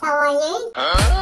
How are you?